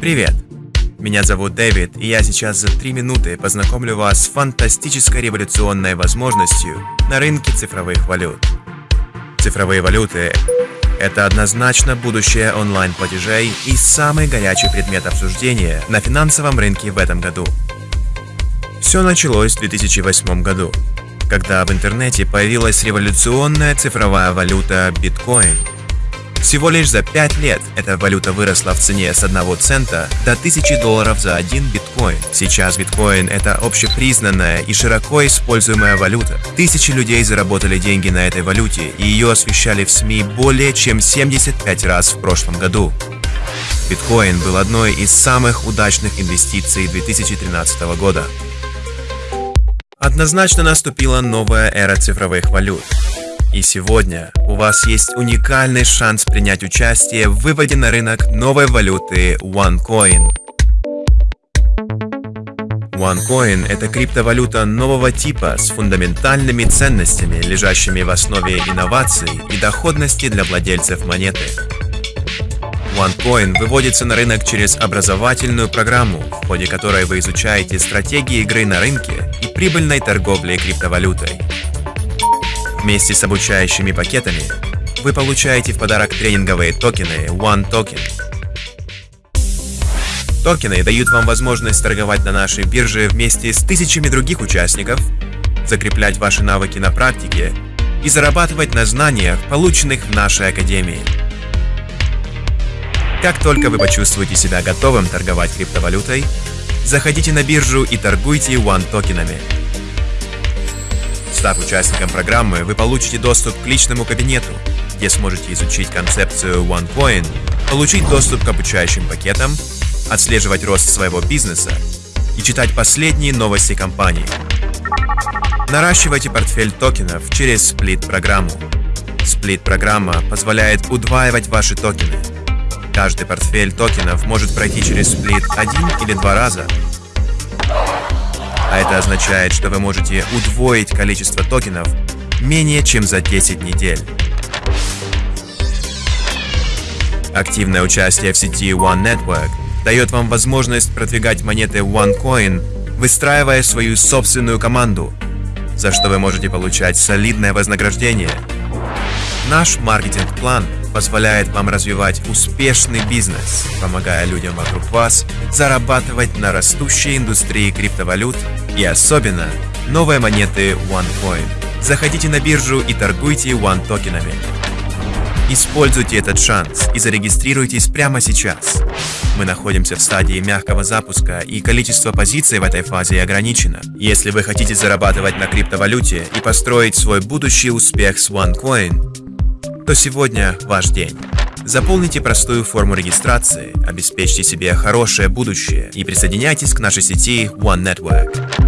Привет! Меня зовут Дэвид, и я сейчас за три минуты познакомлю вас с фантастической революционной возможностью на рынке цифровых валют. Цифровые валюты – это однозначно будущее онлайн-платежей и самый горячий предмет обсуждения на финансовом рынке в этом году. Все началось в 2008 году, когда в интернете появилась революционная цифровая валюта биткоин – всего лишь за 5 лет эта валюта выросла в цене с 1 цента до 1000 долларов за один биткоин. Сейчас биткоин – это общепризнанная и широко используемая валюта. Тысячи людей заработали деньги на этой валюте, и ее освещали в СМИ более чем 75 раз в прошлом году. Биткоин был одной из самых удачных инвестиций 2013 года. Однозначно наступила новая эра цифровых валют. И сегодня у вас есть уникальный шанс принять участие в выводе на рынок новой валюты OneCoin. OneCoin – это криптовалюта нового типа с фундаментальными ценностями, лежащими в основе инноваций и доходности для владельцев монеты. OneCoin выводится на рынок через образовательную программу, в ходе которой вы изучаете стратегии игры на рынке и прибыльной торговли криптовалютой. Вместе с обучающими пакетами вы получаете в подарок тренинговые токены One Token. Токены дают вам возможность торговать на нашей бирже вместе с тысячами других участников, закреплять ваши навыки на практике и зарабатывать на знаниях, полученных в нашей академии. Как только вы почувствуете себя готовым торговать криптовалютой, заходите на биржу и торгуйте One токенами – Став участником программы, вы получите доступ к личному кабинету, где сможете изучить концепцию OneCoin, получить доступ к обучающим пакетам, отслеживать рост своего бизнеса и читать последние новости компании. Наращивайте портфель токенов через сплит-программу. Сплит-программа позволяет удваивать ваши токены. Каждый портфель токенов может пройти через сплит один или два раза, а это означает, что вы можете удвоить количество токенов менее чем за 10 недель. Активное участие в сети One Network дает вам возможность продвигать монеты OneCoin, выстраивая свою собственную команду, за что вы можете получать солидное вознаграждение. Наш маркетинг-план – позволяет вам развивать успешный бизнес, помогая людям вокруг вас зарабатывать на растущей индустрии криптовалют и особенно новые монеты OneCoin. Заходите на биржу и торгуйте One токенами. Используйте этот шанс и зарегистрируйтесь прямо сейчас. Мы находимся в стадии мягкого запуска, и количество позиций в этой фазе ограничено. Если вы хотите зарабатывать на криптовалюте и построить свой будущий успех с OneCoin, то сегодня ваш день. Заполните простую форму регистрации, обеспечьте себе хорошее будущее и присоединяйтесь к нашей сети One Network.